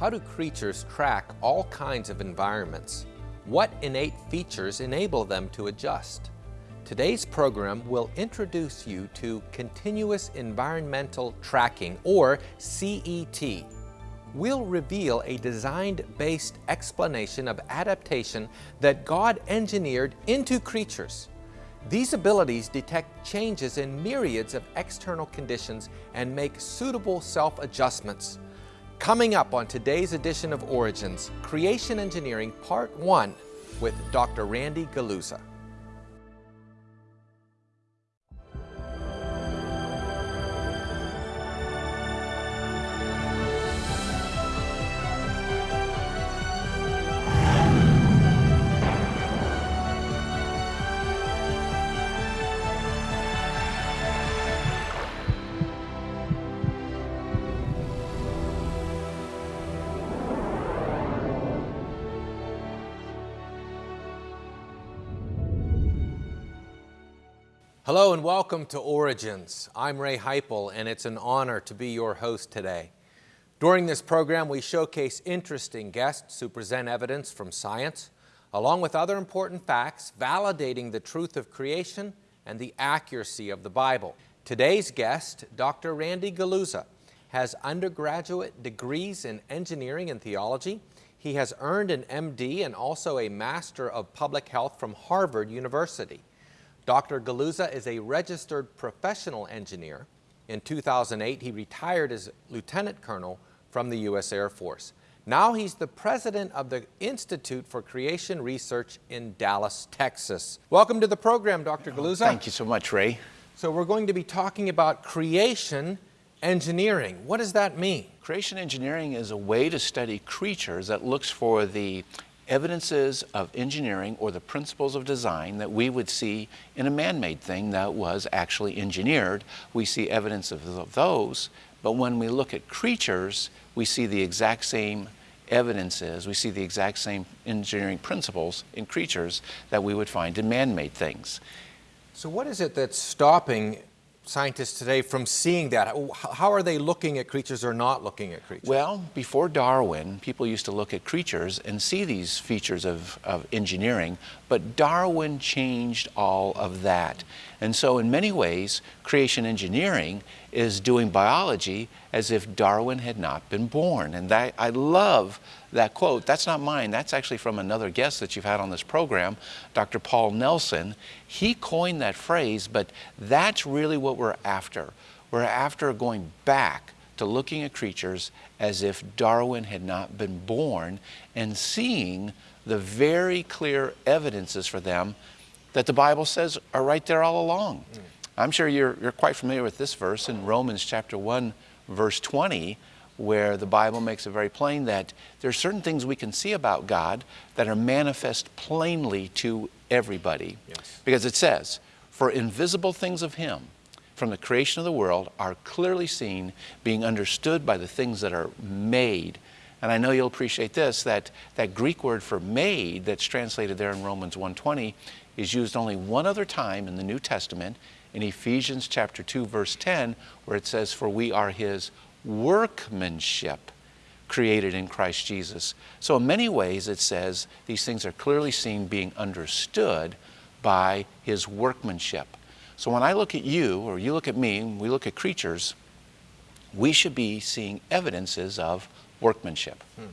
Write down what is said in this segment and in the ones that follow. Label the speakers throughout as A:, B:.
A: How do creatures track all kinds of environments? What innate features enable them to adjust? Today's program will introduce you to Continuous Environmental Tracking, or CET. We'll reveal a design-based explanation of adaptation that God engineered into creatures. These abilities detect changes in myriads of external conditions and make suitable self-adjustments. Coming up on today's edition of Origins, Creation Engineering Part 1 with Dr. Randy Guliuzza. Hello and welcome to Origins. I'm Ray Heipel and it's an honor to be your host today. During this program we showcase interesting guests who present evidence from science along with other important facts validating the truth of creation and the accuracy of the Bible. Today's guest, Dr. Randy Guliuzza, has undergraduate degrees in engineering and theology. He has earned an MD and also a Master of Public Health from Harvard University. Dr. Guliuzza is a registered professional engineer. In 2008, he retired as lieutenant colonel from the U.S. Air Force. Now he's the president of the Institute for Creation Research in Dallas, Texas. Welcome to the program, Dr. Oh, Guliuzza.
B: Thank you so much, Ray.
A: So we're going to be talking about creation engineering. What does that mean?
B: Creation engineering is a way to study creatures that looks for the evidences of engineering or the principles of design that we would see in a man-made thing that was actually engineered. We see evidence of those, but when we look at creatures, we see the exact same evidences, we see the exact same engineering principles in creatures that we would find in man-made things.
A: So what is it that's stopping scientists today from seeing that? How are they looking at creatures or not looking at creatures?
B: Well, before Darwin, people used to look at creatures and see these features of, of engineering, but Darwin changed all of that. And so in many ways, creation engineering is doing biology as if Darwin had not been born. And that, I love that quote. That's not mine. That's actually from another guest that you've had on this program, Dr. Paul Nelson. He coined that phrase, but that's really what we're after. We're after going back to looking at creatures as if Darwin had not been born and seeing the very clear evidences for them that the Bible says are right there all along. Mm. I'm sure you're, you're quite familiar with this verse in Romans chapter 1, verse 20, where the Bible makes it very plain that there are certain things we can see about God that are manifest plainly to everybody. Yes. Because it says, For invisible things of Him, from the creation of the world, are clearly seen, being understood by the things that are made. And I know you'll appreciate this, that that Greek word for made that's translated there in Romans 1.20 is used only one other time in the New Testament, in Ephesians chapter 2, verse 10, where it says, For we are his workmanship created in Christ Jesus. So in many ways it says these things are clearly seen being understood by his workmanship. So when I look at you, or you look at me, we look at creatures, we should be seeing evidences of workmanship. Hmm.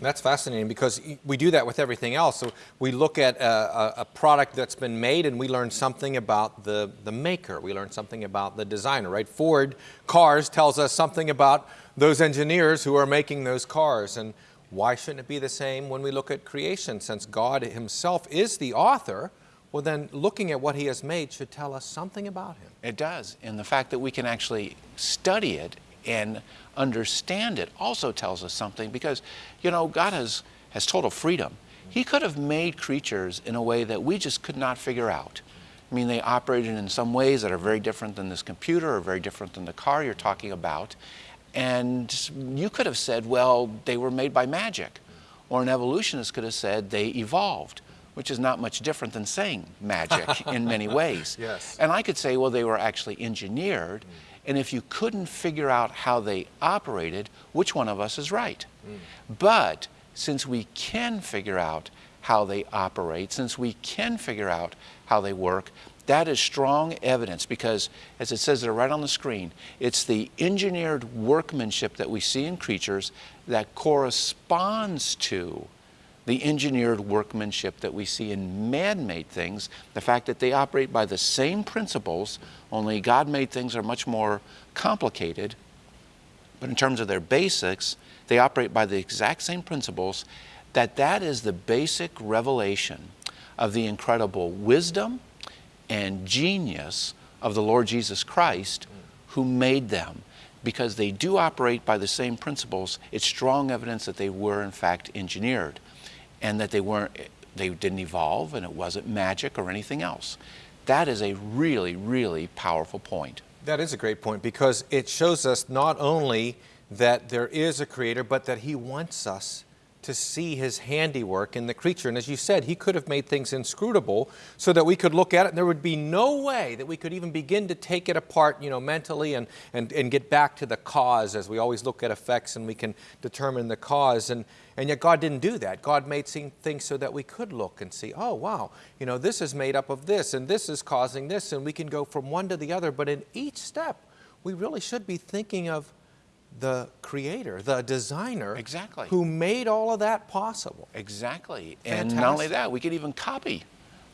A: That's fascinating because we do that with everything else. So we look at a, a, product that's been made and we learn something about the, the maker. We learn something about the designer, right? Ford Cars tells us something about those engineers who are making those cars. And why shouldn't it be the same when we look at creation? Since God himself is the author, well then looking at what he has made should tell us something about him.
B: It does. And the fact that we can actually study it and understand it also tells us something because, you know, God has, has total freedom. He could have made creatures in a way that we just could not figure out. I mean, they operated in some ways that are very different than this computer or very different than the car you're talking about. And you could have said, well, they were made by magic. Or an evolutionist could have said they evolved, which is not much different than saying magic in many ways.
A: Yes.
B: And I could say, well, they were actually engineered. Mm And if you couldn't figure out how they operated, which one of us is right? Mm. But since we can figure out how they operate, since we can figure out how they work, that is strong evidence because, as it says there right on the screen, it's the engineered workmanship that we see in creatures that corresponds to the engineered workmanship that we see in man made things. The fact that they operate by the same principles, only God made things are much more complicated. But in terms of their basics, they operate by the exact same principles, that that is the basic revelation of the incredible wisdom and genius of the Lord Jesus Christ who made them. Because they do operate by the same principles, it's strong evidence that they were in fact engineered and that they weren't they didn't evolve and it wasn't magic or anything else. That is a really, really powerful point.
A: That is a great point because it shows us not only that there is a creator, but that he wants us to see his handiwork in the creature. And as you said, he could have made things inscrutable so that we could look at it and there would be no way that we could even begin to take it apart, you know, mentally and, and, and get back to the cause as we always look at effects and we can determine the cause. And, and yet God didn't do that. God made things so that we could look and see, oh, wow, you know, this is made up of this and this is causing this and we can go from one to the other. But in each step, we really should be thinking of the creator, the designer,
B: exactly.
A: who made all of that possible.
B: Exactly. Fantastic. And not only that, we can even copy.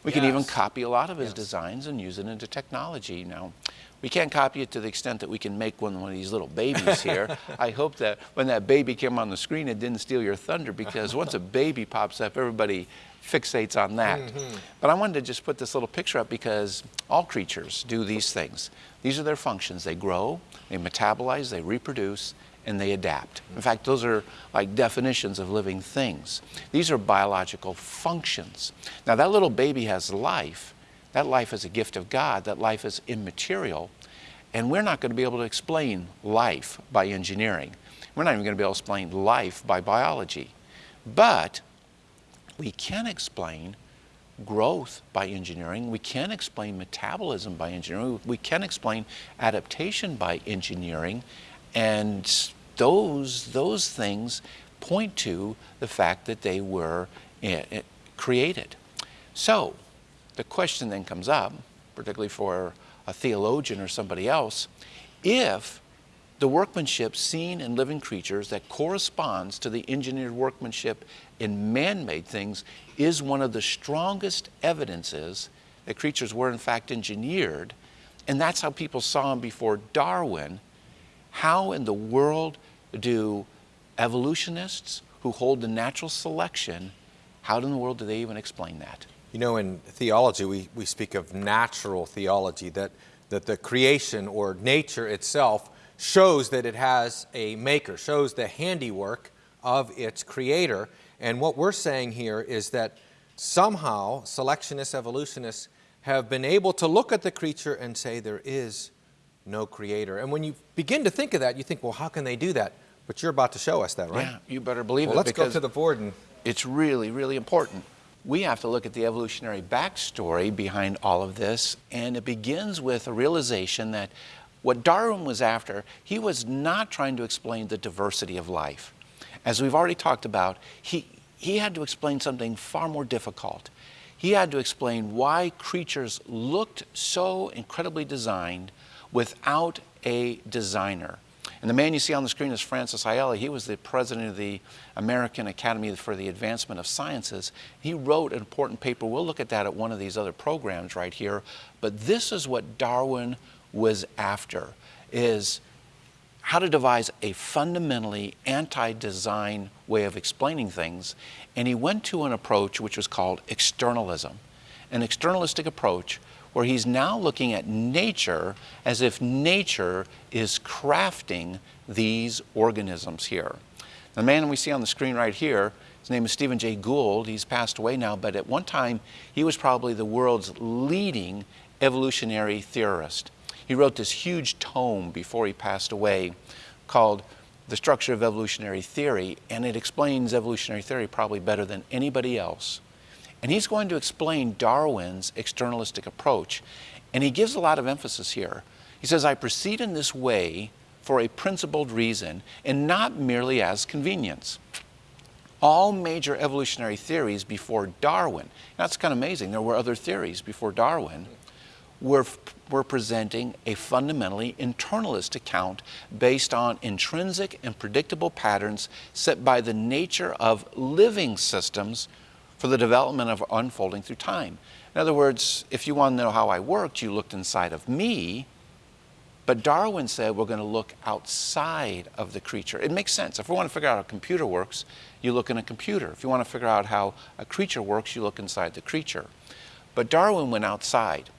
B: We yes. can even copy a lot of his yes. designs and use it into technology. Now, we can't copy it to the extent that we can make one, one of these little babies here. I hope that when that baby came on the screen, it didn't steal your thunder because once a baby pops up, everybody fixates on that. Mm -hmm. But I wanted to just put this little picture up because all creatures do these things. These are their functions. They grow, they metabolize, they reproduce, and they adapt. In fact, those are like definitions of living things. These are biological functions. Now, that little baby has life. That life is a gift of God. That life is immaterial. And we're not going to be able to explain life by engineering. We're not even going to be able to explain life by biology. But we can explain growth by engineering. We can explain metabolism by engineering. We can explain adaptation by engineering. And those, those things point to the fact that they were eh, eh, created. So the question then comes up, particularly for a theologian or somebody else, if the workmanship seen in living creatures that corresponds to the engineered workmanship in man-made things is one of the strongest evidences that creatures were in fact engineered, and that's how people saw them before Darwin. How in the world do evolutionists who hold the natural selection, how in the world do they even explain that?
A: You know, in theology, we, we speak of natural theology, that, that the creation or nature itself shows that it has a maker, shows the handiwork of its creator. And what we're saying here is that somehow selectionists, evolutionists have been able to look at the creature and say there is no creator. And when you begin to think of that, you think, well, how can they do that? But you're about to show us that, right?
B: Yeah, you better believe
A: well,
B: it.
A: Let's go to the board and
B: it's really, really important. We have to look at the evolutionary backstory behind all of this, and it begins with a realization that what Darwin was after, he was not trying to explain the diversity of life. As we've already talked about, he, he had to explain something far more difficult. He had to explain why creatures looked so incredibly designed without a designer. And the man you see on the screen is Francis Ayala. He was the president of the American Academy for the Advancement of Sciences. He wrote an important paper. We'll look at that at one of these other programs right here. But this is what Darwin was after is how to devise a fundamentally anti-design way of explaining things. And he went to an approach which was called externalism, an externalistic approach where he's now looking at nature as if nature is crafting these organisms here. The man we see on the screen right here, his name is Stephen Jay Gould. He's passed away now, but at one time he was probably the world's leading evolutionary theorist. He wrote this huge tome before he passed away called The Structure of Evolutionary Theory, and it explains evolutionary theory probably better than anybody else. And he's going to explain Darwin's externalistic approach. And he gives a lot of emphasis here. He says, I proceed in this way for a principled reason and not merely as convenience. All major evolutionary theories before Darwin, that's kind of amazing, there were other theories before Darwin, were, were presenting a fundamentally internalist account based on intrinsic and predictable patterns set by the nature of living systems for the development of unfolding through time. In other words, if you want to know how I worked, you looked inside of me, but Darwin said we're going to look outside of the creature. It makes sense. If we want to figure out how a computer works, you look in a computer. If you want to figure out how a creature works, you look inside the creature. But Darwin went outside.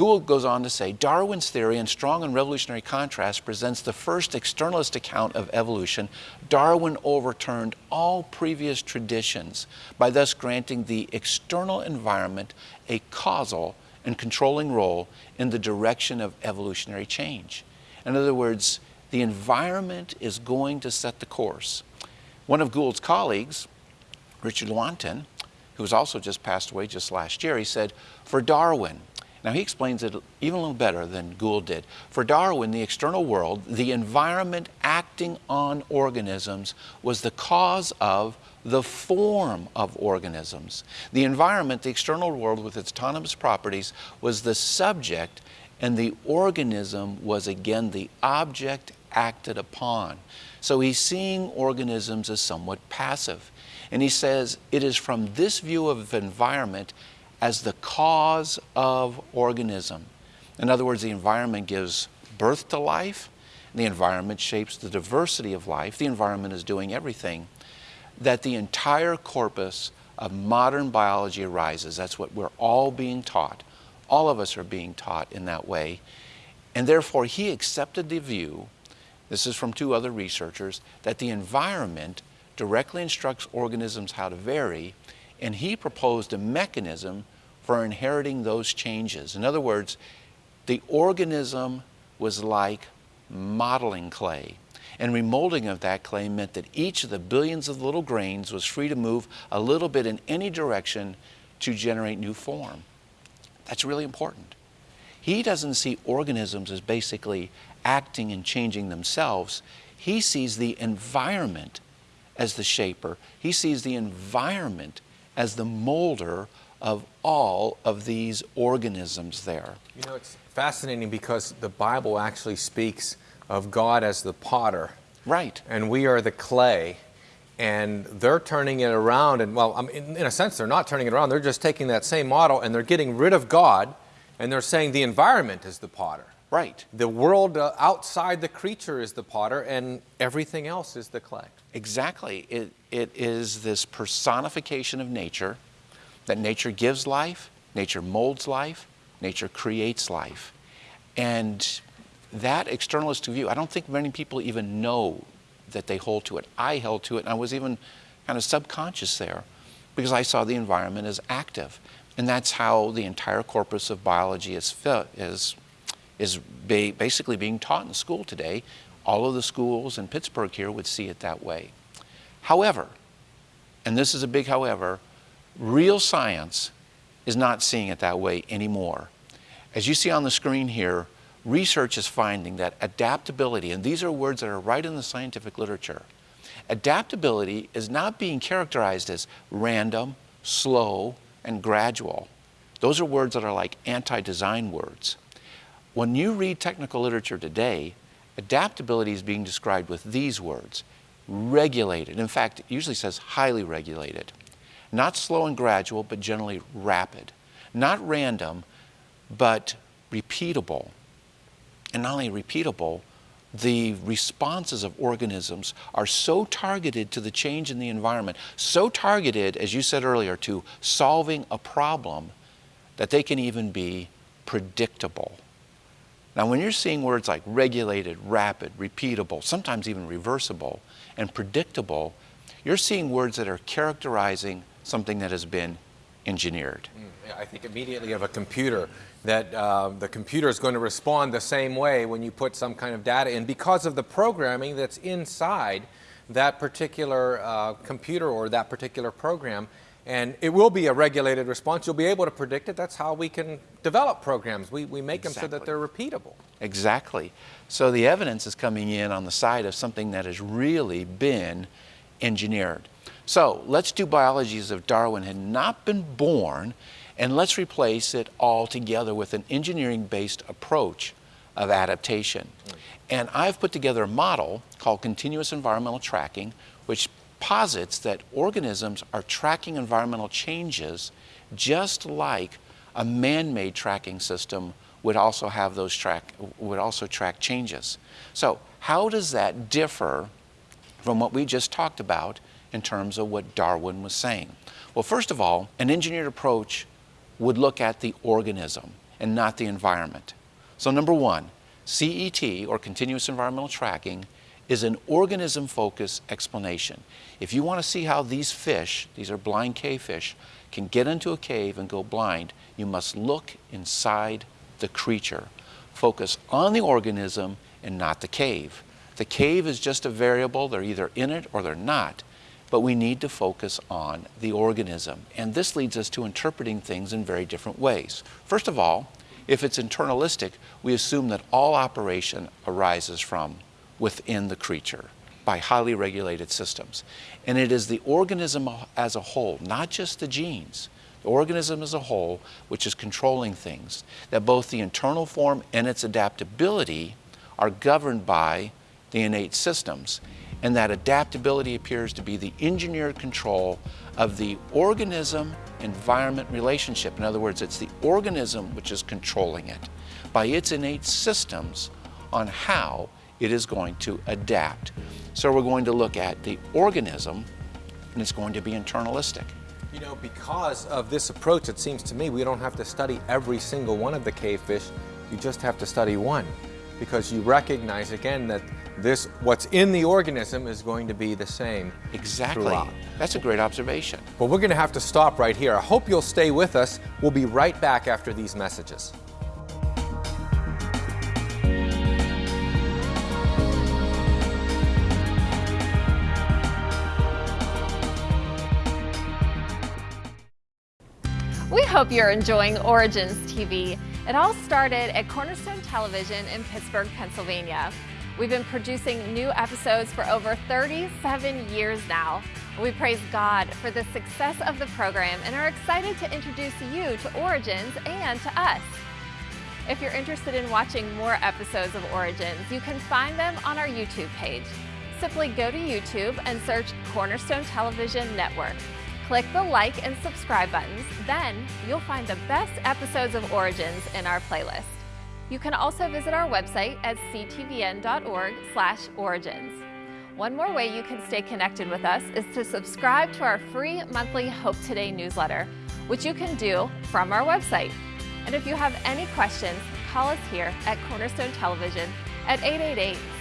B: Gould goes on to say, Darwin's theory in strong and revolutionary contrast presents the first externalist account of evolution. Darwin overturned all previous traditions by thus granting the external environment a causal and controlling role in the direction of evolutionary change. In other words, the environment is going to set the course. One of Gould's colleagues, Richard Lewontin, who was also just passed away just last year, he said, for Darwin, now he explains it even a little better than Gould did. For Darwin, the external world, the environment acting on organisms was the cause of the form of organisms. The environment, the external world with its autonomous properties, was the subject and the organism was again the object acted upon. So he's seeing organisms as somewhat passive. And he says it is from this view of environment as the cause of organism. In other words, the environment gives birth to life, the environment shapes the diversity of life, the environment is doing everything, that the entire corpus of modern biology arises. That's what we're all being taught. All of us are being taught in that way. And therefore, he accepted the view, this is from two other researchers, that the environment directly instructs organisms how to vary and he proposed a mechanism for inheriting those changes. In other words, the organism was like modeling clay. And remolding of that clay meant that each of the billions of little grains was free to move a little bit in any direction to generate new form. That's really important. He doesn't see organisms as basically acting and changing themselves. He sees the environment as the shaper. He sees the environment as the molder of all of these organisms there.
A: You know, it's fascinating because the Bible actually speaks of God as the potter.
B: Right.
A: And we are the clay. And they're turning it around. And, well, in, in a sense, they're not turning it around. They're just taking that same model and they're getting rid of God and they're saying the environment is the potter.
B: Right.
A: The world uh, outside the creature is the potter and everything else is the clay.
B: Exactly. It, it is this personification of nature, that nature gives life, nature molds life, nature creates life. And that externalist view, I don't think many people even know that they hold to it. I held to it, and I was even kind of subconscious there because I saw the environment as active. And that's how the entire corpus of biology is, is, is ba basically being taught in school today all of the schools in Pittsburgh here would see it that way. However, and this is a big however, real science is not seeing it that way anymore. As you see on the screen here, research is finding that adaptability, and these are words that are right in the scientific literature, adaptability is not being characterized as random, slow, and gradual. Those are words that are like anti-design words. When you read technical literature today, Adaptability is being described with these words, regulated. In fact, it usually says highly regulated. Not slow and gradual, but generally rapid. Not random, but repeatable. And not only repeatable, the responses of organisms are so targeted to the change in the environment, so targeted, as you said earlier, to solving a problem, that they can even be predictable. Now, when you're seeing words like regulated, rapid, repeatable, sometimes even reversible, and predictable, you're seeing words that are characterizing something that has been engineered.
A: Mm, I think immediately of a computer, that uh, the computer is going to respond the same way when you put some kind of data in because of the programming that's inside that particular uh, computer or that particular program. And it will be a regulated response. You'll be able to predict it. That's how we can develop programs. We, we make them so that they're repeatable.
B: Exactly. So the evidence is coming in on the side of something that has really been engineered. So let's do biology as if Darwin had not been born, and let's replace it all together with an engineering based approach of adaptation. Mm. And I've put together a model called continuous environmental tracking, which posits that organisms are tracking environmental changes just like a man-made tracking system would also have those track would also track changes. So how does that differ from what we just talked about in terms of what Darwin was saying? Well, first of all, an engineered approach would look at the organism and not the environment. So number one, CET, or continuous environmental tracking, is an organism-focused explanation. If you want to see how these fish, these are blind cave fish, can get into a cave and go blind, you must look inside the creature. Focus on the organism and not the cave. The cave is just a variable, they're either in it or they're not, but we need to focus on the organism. And this leads us to interpreting things in very different ways. First of all, if it's internalistic, we assume that all operation arises from within the creature by highly regulated systems. And it is the organism as a whole, not just the genes, the organism as a whole, which is controlling things, that both the internal form and its adaptability are governed by the innate systems. And that adaptability appears to be the engineered control of the organism environment relationship. In other words, it's the organism which is controlling it by its innate systems on how it is going to adapt. So we're going to look at the organism and it's going to be internalistic.
A: You know, because of this approach, it seems to me we don't have to study every single one of the cave fish. You just have to study one because you recognize again that this what's in the organism is going to be the same
B: Exactly.
A: throughout.
B: That's a great observation.
A: But we're going to have to stop right here. I hope you'll stay with us. We'll be right back after these messages.
C: Hope you're enjoying Origins TV. It all started at Cornerstone Television in Pittsburgh, Pennsylvania. We've been producing new episodes for over 37 years now. We praise God for the success of the program and are excited to introduce you to Origins and to us. If you're interested in watching more episodes of Origins, you can find them on our YouTube page. Simply go to YouTube and search Cornerstone Television Network. Click the like and subscribe buttons, then you'll find the best episodes of Origins in our playlist. You can also visit our website at ctvn.org slash origins. One more way you can stay connected with us is to subscribe to our free monthly Hope Today newsletter, which you can do from our website. And if you have any questions, call us here at Cornerstone Television at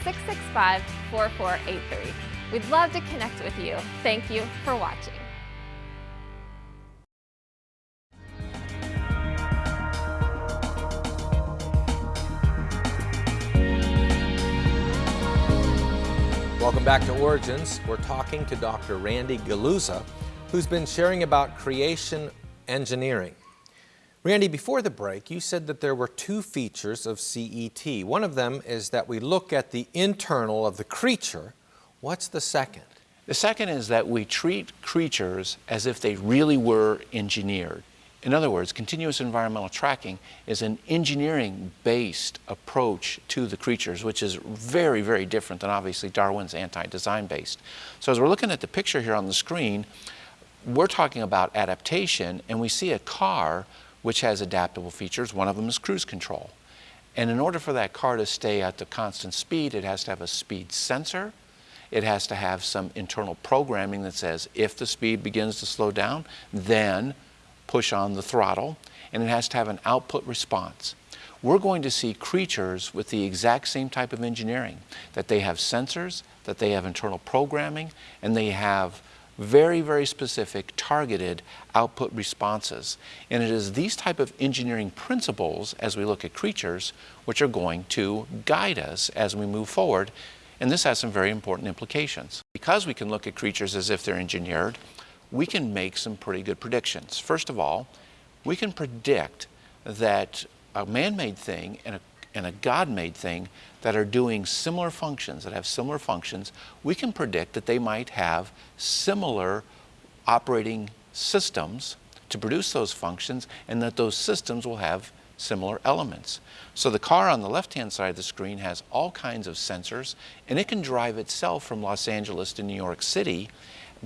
C: 888-665-4483. We'd love to connect with you. Thank you for watching.
A: Welcome back to Origins. We're talking to Dr. Randy Guliuzza, who's been sharing about creation engineering. Randy, before the break, you said that there were two features of CET. One of them is that we look at the internal of the creature. What's the second?
B: The second is that we treat creatures as if they really were engineered. In other words, continuous environmental tracking is an engineering-based approach to the creatures, which is very, very different than obviously Darwin's anti-design based. So as we're looking at the picture here on the screen, we're talking about adaptation and we see a car which has adaptable features. One of them is cruise control. And in order for that car to stay at the constant speed, it has to have a speed sensor. It has to have some internal programming that says if the speed begins to slow down, then push on the throttle. And it has to have an output response. We're going to see creatures with the exact same type of engineering, that they have sensors, that they have internal programming, and they have very, very specific targeted output responses. And it is these type of engineering principles as we look at creatures which are going to guide us as we move forward. And this has some very important implications. Because we can look at creatures as if they're engineered, we can make some pretty good predictions. First of all, we can predict that a man-made thing and a, and a God-made thing that are doing similar functions, that have similar functions, we can predict that they might have similar operating systems to produce those functions and that those systems will have similar elements. So the car on the left-hand side of the screen has all kinds of sensors and it can drive itself from Los Angeles to New York City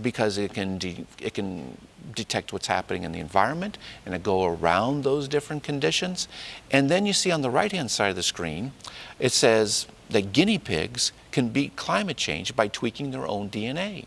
B: because it can, it can detect what's happening in the environment and it go around those different conditions. And then you see on the right-hand side of the screen, it says that guinea pigs can beat climate change by tweaking their own DNA.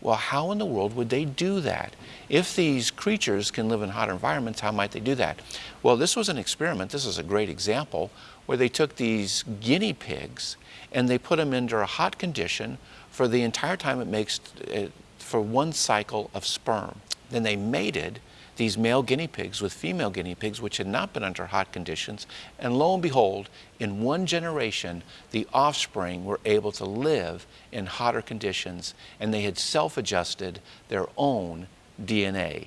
B: Well, how in the world would they do that? If these creatures can live in hot environments, how might they do that? Well, this was an experiment, this is a great example, where they took these guinea pigs and they put them under a hot condition for the entire time it makes, uh, for one cycle of sperm. Then they mated these male guinea pigs with female guinea pigs which had not been under hot conditions and lo and behold in one generation the offspring were able to live in hotter conditions and they had self-adjusted their own DNA.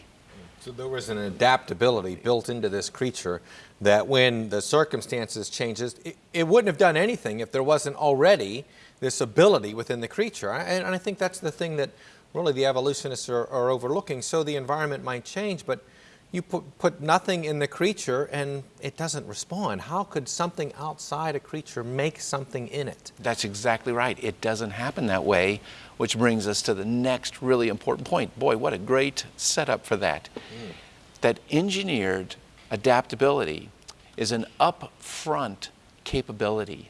A: So there was an adaptability built into this creature that when the circumstances changes, it, it wouldn't have done anything if there wasn't already this ability within the creature. And, and I think that's the thing that really the evolutionists are, are overlooking. So the environment might change, but you put, put nothing in the creature and it doesn't respond. How could something outside a creature make something in it?
B: That's exactly right. It doesn't happen that way, which brings us to the next really important point. Boy, what a great setup for that. Mm. That engineered adaptability is an upfront capability.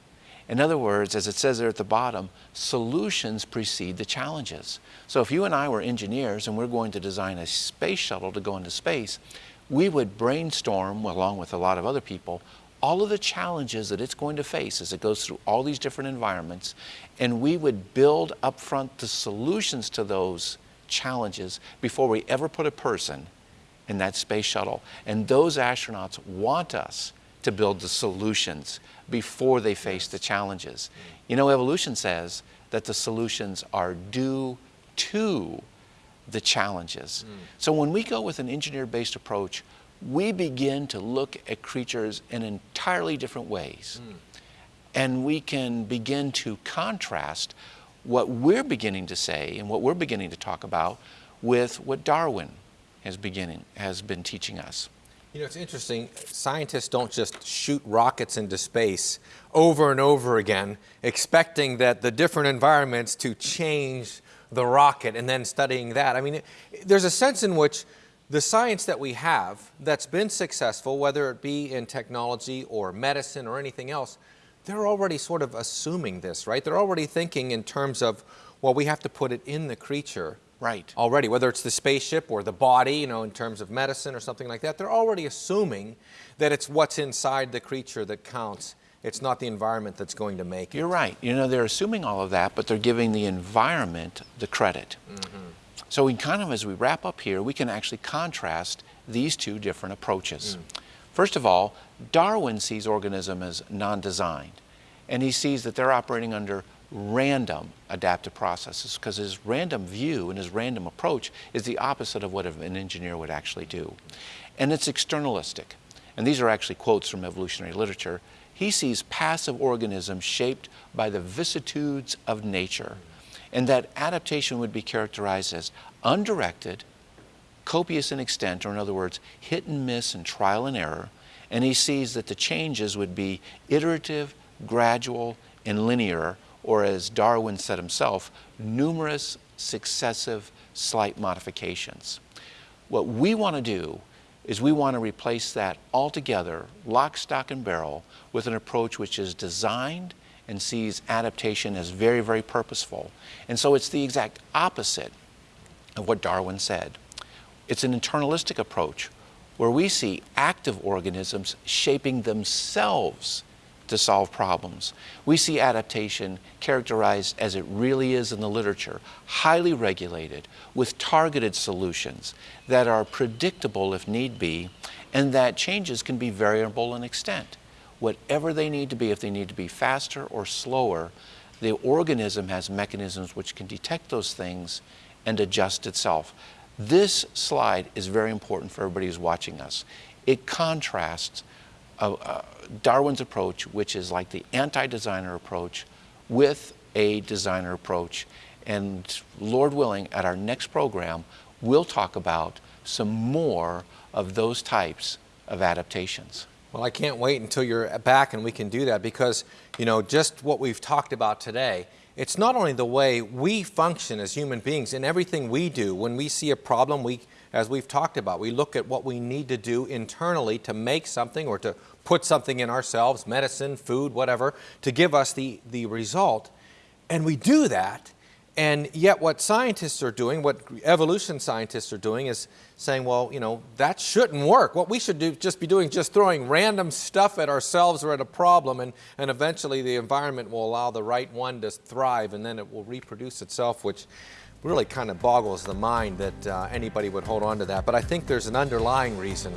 B: In other words, as it says there at the bottom, solutions precede the challenges. So if you and I were engineers and we're going to design a space shuttle to go into space, we would brainstorm, along with a lot of other people, all of the challenges that it's going to face as it goes through all these different environments, and we would build upfront the solutions to those challenges before we ever put a person in that space shuttle. And those astronauts want us to build the solutions before they face the challenges. You know, evolution says that the solutions are due to the challenges. Mm. So when we go with an engineer-based approach, we begin to look at creatures in entirely different ways. Mm. And we can begin to contrast what we're beginning to say and what we're beginning to talk about with what Darwin has, beginning, has been teaching us.
A: You know, it's interesting. Scientists don't just shoot rockets into space over and over again, expecting that the different environments to change the rocket and then studying that. I mean, it, there's a sense in which the science that we have that's been successful, whether it be in technology or medicine or anything else, they're already sort of assuming this, right? They're already thinking in terms of, well, we have to put it in the creature
B: right.
A: already, whether it's the spaceship or the body, you know, in terms of medicine or something like that, they're already assuming that it's what's inside the creature that counts. It's not the environment that's going to make it.
B: You're right. You know, they're assuming all of that, but they're giving the environment the credit. Mm -hmm. So we kind of, as we wrap up here, we can actually contrast these two different approaches. Mm. First of all, Darwin sees organism as non-designed, and he sees that they're operating under random adaptive processes because his random view and his random approach is the opposite of what an engineer would actually do. And it's externalistic. And these are actually quotes from evolutionary literature. He sees passive organisms shaped by the vicissitudes of nature and that adaptation would be characterized as undirected, copious in extent, or in other words, hit and miss and trial and error, and he sees that the changes would be iterative, gradual, and linear, or as Darwin said himself, numerous successive slight modifications. What we want to do is we want to replace that altogether, lock, stock, and barrel, with an approach which is designed and sees adaptation as very, very purposeful. And so it's the exact opposite of what Darwin said. It's an internalistic approach where we see active organisms shaping themselves to solve problems. We see adaptation characterized as it really is in the literature, highly regulated, with targeted solutions that are predictable if need be, and that changes can be variable in extent. Whatever they need to be, if they need to be faster or slower, the organism has mechanisms which can detect those things and adjust itself. This slide is very important for everybody who's watching us. It contrasts Darwin's approach, which is like the anti-designer approach, with a designer approach. And Lord willing, at our next program, we'll talk about some more of those types of adaptations.
A: Well, I can't wait until you're back and we can do that because, you know, just what we've talked about today, it's not only the way we function as human beings in everything we do. When we see a problem, we, as we've talked about, we look at what we need to do internally to make something or to put something in ourselves, medicine, food, whatever, to give us the, the result. And we do that and yet what scientists are doing, what evolution scientists are doing is saying, well, you know, that shouldn't work. What we should do, just be doing just throwing random stuff at ourselves or at a problem and, and eventually the environment will allow the right one to thrive and then it will reproduce itself, which really kind of boggles the mind that uh, anybody would hold on to that. But I think there's an underlying reason.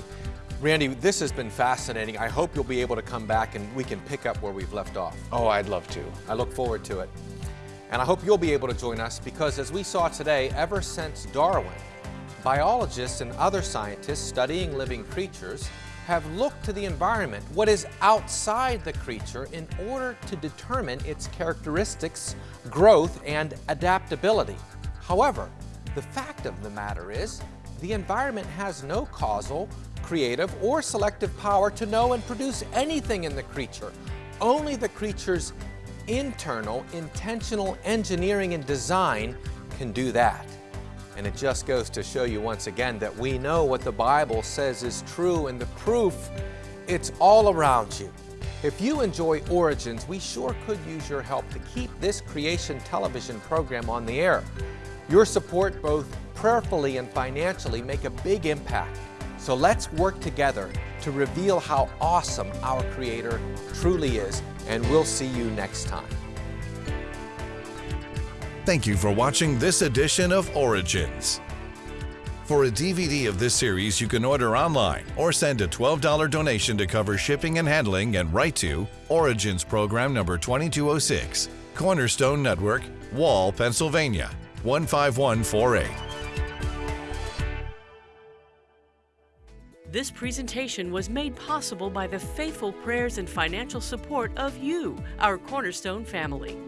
A: Randy, this has been fascinating. I hope you'll be able to come back and we can pick up where we've left off.
B: Oh, I'd love to.
A: I look forward to it. And I hope you'll be able to join us because as we saw today, ever since Darwin, biologists and other scientists studying living creatures have looked to the environment, what is outside the creature, in order to determine its characteristics, growth, and adaptability. However, the fact of the matter is, the environment has no causal, creative, or selective power to know and produce anything in the creature. Only the creature's internal, intentional engineering and design can do that. And it just goes to show you once again that we know what the Bible says is true and the proof, it's all around you. If you enjoy Origins, we sure could use your help to keep this creation television program on the air. Your support, both prayerfully and financially, make a big impact. So let's work together to reveal how awesome our Creator truly is and we'll see you next time.
D: Thank you for watching this edition of Origins. For a DVD of this series, you can order online or send a $12 donation to cover shipping and handling and write to Origins Program number 2206, Cornerstone Network, Wall, Pennsylvania 15148.
E: This presentation was made possible by the faithful prayers and financial support of you, our Cornerstone family.